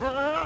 Ah!